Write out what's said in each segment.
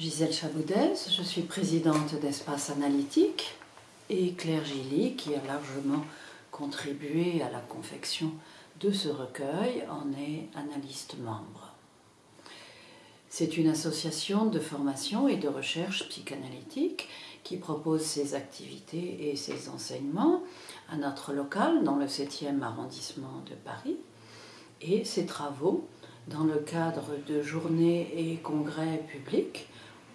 Gisèle Chaboudez, je suis présidente d'Espace Analytique et Claire Gilly qui a largement contribué à la confection de ce recueil en est analyste membre. C'est une association de formation et de recherche psychanalytique qui propose ses activités et ses enseignements à notre local dans le 7e arrondissement de Paris et ses travaux dans le cadre de journées et congrès publics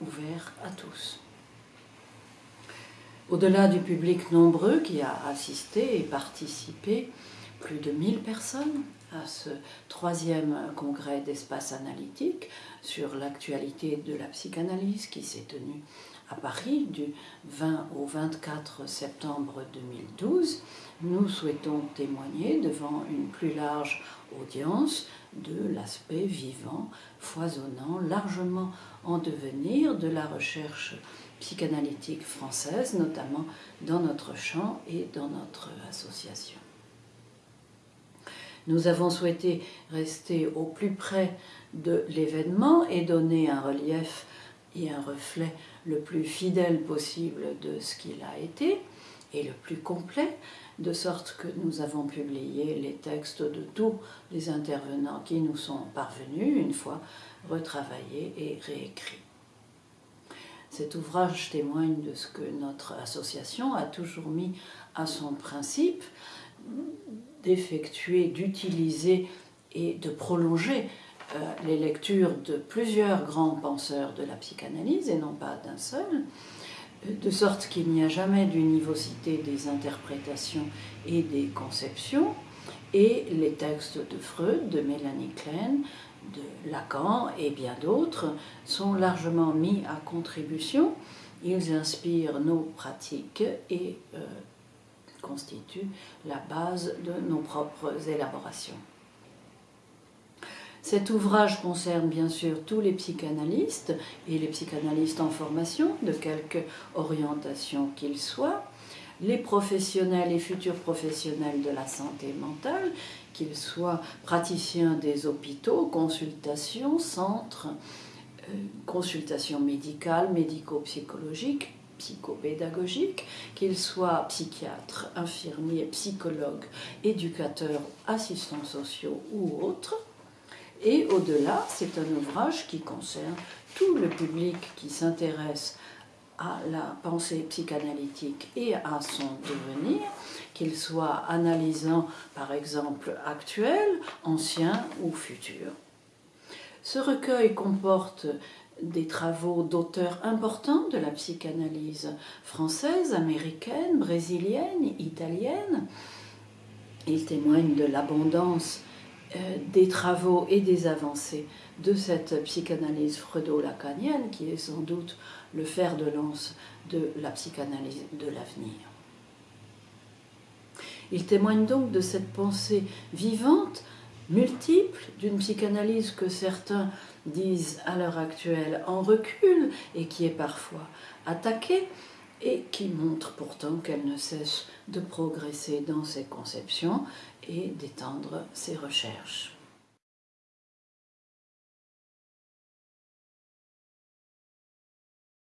ouverts à tous. Au-delà du public nombreux qui a assisté et participé, plus de 1000 personnes à ce troisième congrès d'espace analytique sur l'actualité de la psychanalyse qui s'est tenu à Paris du 20 au 24 septembre 2012, nous souhaitons témoigner devant une plus large audience de l'aspect vivant, foisonnant, largement en devenir de la recherche psychanalytique française, notamment dans notre champ et dans notre association. Nous avons souhaité rester au plus près de l'événement et donner un relief et un reflet le plus fidèle possible de ce qu'il a été et le plus complet, de sorte que nous avons publié les textes de tous les intervenants qui nous sont parvenus, une fois retravaillés et réécrits. Cet ouvrage témoigne de ce que notre association a toujours mis à son principe d'effectuer, d'utiliser et de prolonger euh, les lectures de plusieurs grands penseurs de la psychanalyse et non pas d'un seul, de sorte qu'il n'y a jamais d'univocité des interprétations et des conceptions, et les textes de Freud, de Mélanie Klein, de Lacan et bien d'autres sont largement mis à contribution. Ils inspirent nos pratiques et euh, constituent la base de nos propres élaborations. Cet ouvrage concerne bien sûr tous les psychanalystes et les psychanalystes en formation, de quelque orientation qu'ils soient, les professionnels et futurs professionnels de la santé mentale, qu'ils soient praticiens des hôpitaux, consultations, centres, euh, consultations médicales, médico-psychologiques, psychopédagogiques, qu'ils soient psychiatres, infirmiers, psychologues, éducateurs, assistants sociaux ou autres, et au-delà, c'est un ouvrage qui concerne tout le public qui s'intéresse à la pensée psychanalytique et à son devenir, qu'il soit analysant par exemple actuel, ancien ou futur. Ce recueil comporte des travaux d'auteurs importants de la psychanalyse française, américaine, brésilienne, italienne. Il témoigne de l'abondance euh, des travaux et des avancées de cette psychanalyse freudo-lacanienne qui est sans doute le fer de lance de la psychanalyse de l'avenir. Il témoigne donc de cette pensée vivante, multiple, d'une psychanalyse que certains disent à l'heure actuelle en recul et qui est parfois attaquée et qui montre pourtant qu'elle ne cesse de progresser dans ses conceptions et d'étendre ses recherches.